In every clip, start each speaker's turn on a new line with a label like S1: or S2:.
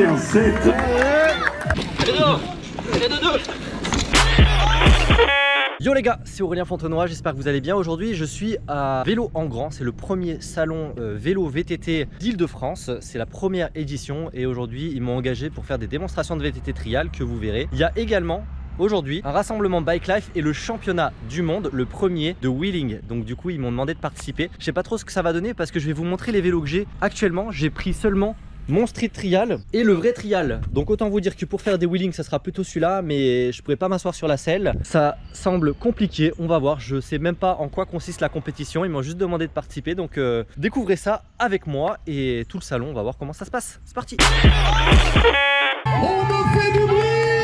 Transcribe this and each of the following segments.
S1: parti en 7.
S2: Yo les gars, c'est Aurélien Fontenoy, j'espère que vous allez bien. Aujourd'hui, je suis à Vélo en Grand, c'est le premier salon euh, vélo VTT d'Île-de-France. C'est la première édition et aujourd'hui, ils m'ont engagé pour faire des démonstrations de VTT trial que vous verrez. Il y a également Aujourd'hui, un rassemblement Bike Life et le championnat du monde, le premier de wheeling. Donc du coup, ils m'ont demandé de participer. Je sais pas trop ce que ça va donner parce que je vais vous montrer les vélos que j'ai. Actuellement, j'ai pris seulement mon street trial et le vrai trial. Donc autant vous dire que pour faire des wheelings ça sera plutôt celui-là mais je pourrais pas m'asseoir sur la selle. Ça semble compliqué on va voir. Je sais même pas en quoi consiste la compétition. Ils m'ont juste demandé de participer. Donc euh, découvrez ça avec moi et tout le salon. On va voir comment ça se passe. C'est parti.
S1: On me fait du bruit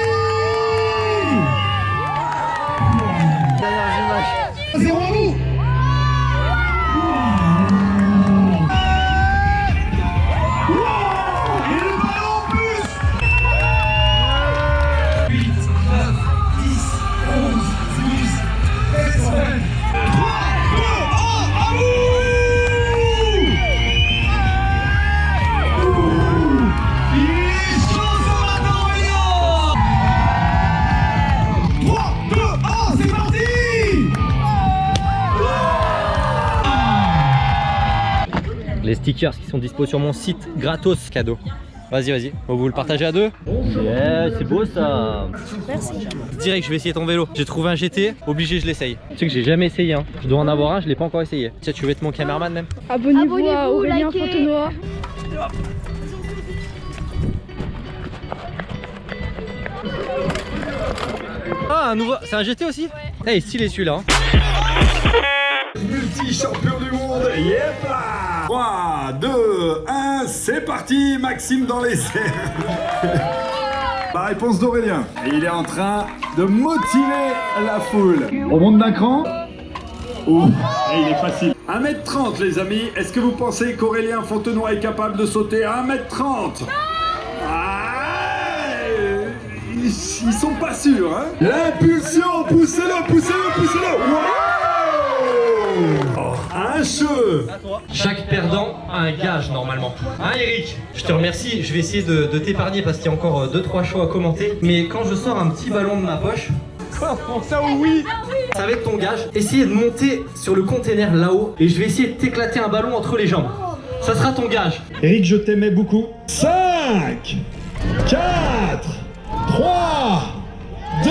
S2: les stickers qui sont dispo sur mon site gratos cadeau Vas-y, vas-y. On vous le partager à deux Yeah, c'est beau ça.
S3: Merci.
S2: Direct, je vais essayer ton vélo. J'ai trouvé un GT, obligé, je l'essaye. Tu sais que j'ai jamais essayé. Hein. Je dois en avoir un, je l'ai pas encore essayé. Tiens, tu veux être mon caméraman même
S3: Abonnez-vous
S4: Abonnez-vous,
S3: à Aurélien
S4: likez.
S3: Fontenoy.
S2: Ah, un nouveau. C'est un GT aussi Eh, il est stylé celui-là. hein.
S1: Multi-champion du monde, yep 3, 2, 1, c'est parti Maxime dans les airs. La réponse d'Aurélien. Et il est en train de motiver la foule. On monte d'un cran? Ouh, et il est facile. 1m30 les amis, est-ce que vous pensez qu'Aurélien Fontenoy est capable de sauter à 1m30 ah, ils, ils sont pas sûrs, hein? L'impulsion, poussez-le, poussez-le, poussez-le Wow Oh, Un
S2: Chaque perdant a un gage normalement. Hein Eric? Je te remercie, je vais essayer de, de t'épargner parce qu'il y a encore 2-3 choix à commenter. Mais quand je sors un petit ballon de ma poche, Comment ça oui Ça va être ton gage. Essayez de monter sur le container là-haut et je vais essayer de t'éclater un ballon entre les jambes. Ça sera ton gage.
S1: Eric, je t'aimais beaucoup. 5, 4, 3, 2,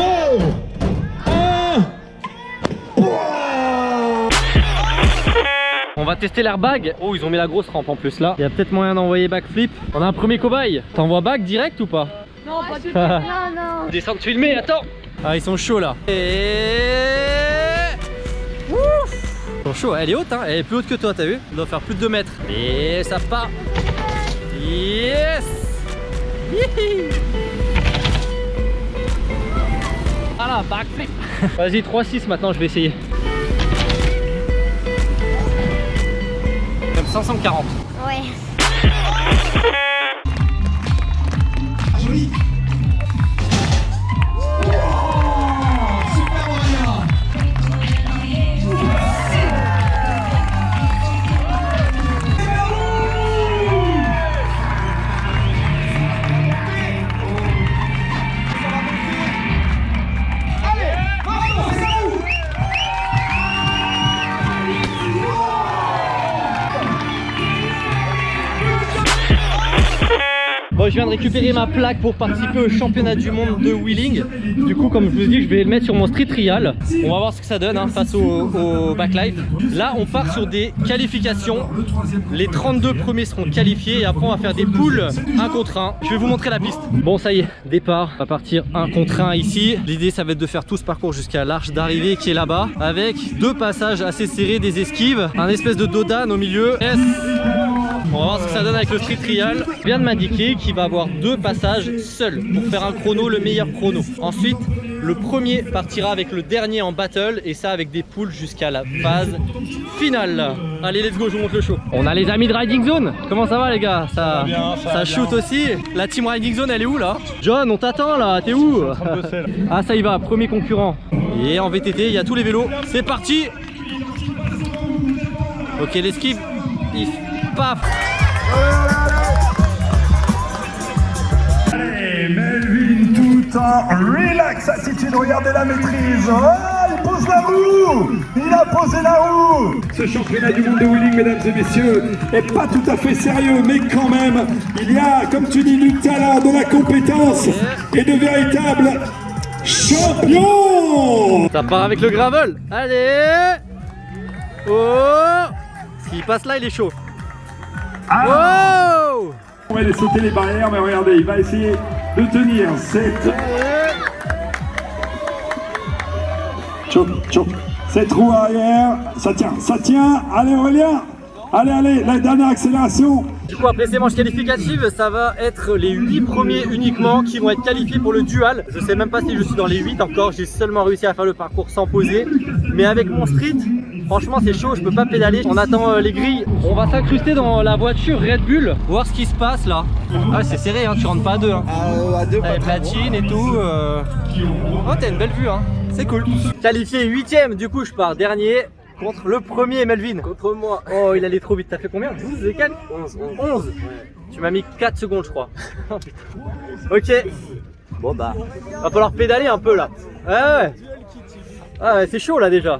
S2: On va tester l'airbag. Oh, ils ont mis la grosse rampe en plus là. Il y a peut-être moyen d'envoyer backflip. On a un premier cobaye. T'envoies back direct ou pas?
S3: Non, pas du tout.
S4: Non, non.
S2: Descendre filmer, attends Ah ils sont chauds là Et... Ouf Ils sont chauds, elle est haute hein, elle est plus haute que toi t'as vu? Elle doit faire plus de 2 mètres Et ça part Yes Hihi. Voilà, backflip Vas-y 3-6 maintenant je vais essayer 540
S4: Ouais.
S2: je viens de récupérer ma plaque pour participer au championnat du monde de wheeling. Du coup, comme je vous dit, je vais le mettre sur mon street trial. On va voir ce que ça donne hein, face au, au backlife. Là, on part sur des qualifications. Les 32 premiers seront qualifiés et après, on va faire des poules 1 contre 1. Je vais vous montrer la piste. Bon, ça y est, départ. On va partir 1 contre 1 ici. L'idée, ça va être de faire tout ce parcours jusqu'à l'arche d'arrivée qui est là-bas avec deux passages assez serrés, des esquives, un espèce de dodane au milieu. Yes. On va voir ce que ça donne avec le street trial. Il vient de m'indiquer qu'il va avoir deux passages seuls pour faire un chrono, le meilleur chrono. Ensuite, le premier partira avec le dernier en battle et ça avec des poules jusqu'à la phase finale. Allez, let's go, je vous montre le show. On a les amis de Riding Zone. Comment ça va les gars? Ça, ça, shoot aussi. La team Riding Zone, elle est où là? John, on t'attend là. T'es où? Ah, ça y va, premier concurrent. Et en VTT, il y a tous les vélos. C'est parti Ok, l'esquive. Paf
S1: temps. Relax attitude, regardez la maîtrise. Oh, il pose la roue Il a posé la roue Ce championnat du monde de wheeling, mesdames et messieurs, est pas tout à fait sérieux, mais quand même, il y a, comme tu dis, du talent, de la compétence et de véritables champions
S2: Ça part avec le gravel Allez Oh S'il passe là, il est chaud.
S1: Oh On va aller sauter les barrières, mais regardez, il va essayer de tenir cette... Choc, choc. Cette roue arrière, ça tient, ça tient. Allez Aurélien Allez, allez, la dernière accélération.
S2: Du coup, après ces manches qualificatives, ça va être les 8 premiers uniquement qui vont être qualifiés pour le dual. Je sais même pas si je suis dans les 8 encore, j'ai seulement réussi à faire le parcours sans poser. Mais avec mon street, franchement c'est chaud, je peux pas pédaler. On attend euh, les grilles. On va s'incruster dans la voiture Red Bull, voir ce qui se passe là. Ah c'est serré, hein, tu rentres pas à deux. Hein.
S3: Euh, à deux,
S2: T'as les platines et tout. euh. Oh t'as une belle vue hein, c'est cool. Qualifié 8ème, du coup je pars dernier. Contre le premier Melvin
S3: Contre moi.
S2: Oh il allait trop vite, t'as fait combien? 12 et 4
S3: 11,
S2: 11 Tu m'as mis 4 secondes je crois. Oh, ok. Bon bah, va falloir pédaler un peu là. Ouais ouais. Ah ouais, c'est chaud là déjà.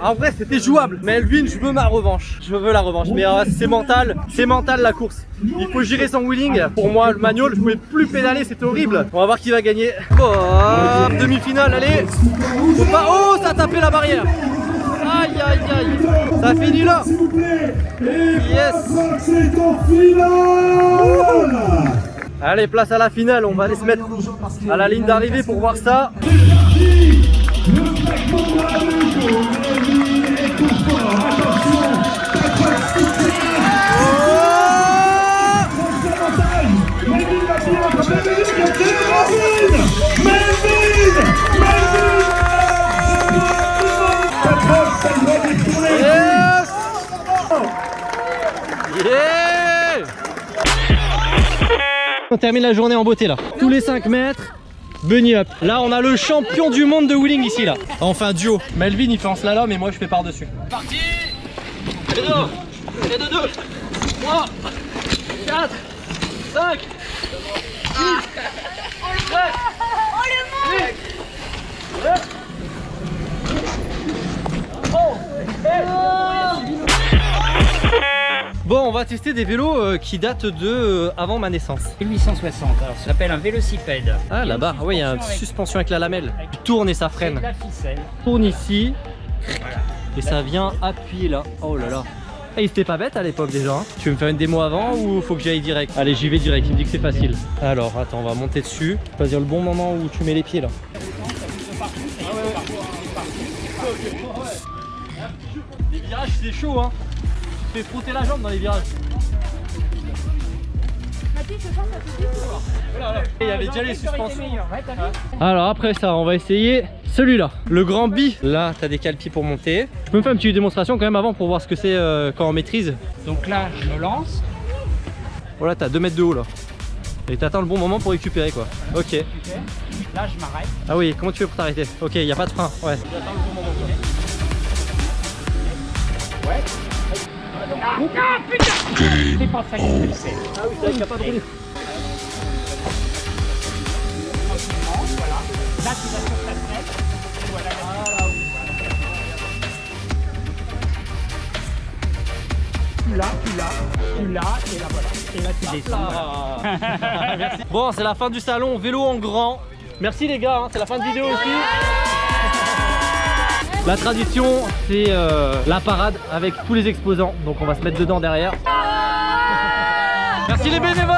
S2: En vrai, c'était jouable, mais Elvin, je veux ma revanche. Je veux la revanche, mais euh, c'est mental, c'est mental la course. Il faut gérer son wheeling. Pour moi, le manual, je pouvais plus pédaler, c'était horrible. On va voir qui va gagner. Hop, demi-finale, allez. Oh, ça a tapé la barrière. Aïe, aïe, aïe. Ça finit là. Yes.
S1: C'est en finale
S2: Allez, place à la finale, on va aller se mettre à la ligne d'arrivée pour voir ça. On termine la journée en beauté là. Tous les 5 mètres, bunny up. Là on a le champion du monde de wheeling ici là. Enfin duo. Melvin il fait en slalom et moi je fais par dessus. Parti Et de 2 Et de 2 3 4 5 6 7 va tester des vélos euh, qui datent de euh, avant ma naissance.
S3: 1860, alors ça s'appelle un vélocipède.
S2: Ah là-bas, ah ouais, il y a une suspension avec la lamelle. Tu tournes et ça freine.
S3: la ficelle.
S2: Tourne ici et ça vient appuyer là. Oh là là. Et il était pas bête à l'époque déjà. hein. Tu veux me faire une démo avant ou faut que j'aille direct? Allez, j'y vais direct. Il me dit que c'est facile. Alors, attends, on va monter dessus. Choisir le bon moment où tu mets les pieds là. Les virages, c'est chaud, hein. Fais frotter la jambe dans les virages. Il y avait déjà les suspensions.
S3: Ouais,
S2: Alors après ça, on va essayer celui-là, le grand bi. Là, t'as des calpis pour monter. Je peux me faire une petite démonstration quand même avant pour voir ce que c'est euh, quand on maîtrise.
S3: Donc là, je me lance.
S2: Voilà, t'as 2 mètres de haut là. Et t'attends le bon moment pour récupérer quoi. Ok.
S3: Ok. Là, je m'arrête.
S2: Ah oui, comment tu fais pour t'arrêter? Ok, y a pas de frein. Ouais.
S3: Ah putain C'est pas ça que je fais.
S2: Ah oui, c'est vrai qu'il y a pas de
S3: voilà. Là, tu vas sur ta fenêtre. Voilà, là, Tu l'as, tu l'as, tu l'as, et là voilà. Et là, tu descends. voilà.
S2: Bon, c'est la fin du salon, vélo en grand. Merci les gars, hein, c'est la fin de vidéo aussi. La tradition, c'est euh, la parade avec tous les exposants. Donc on va se mettre dedans derrière. Merci les bénévoles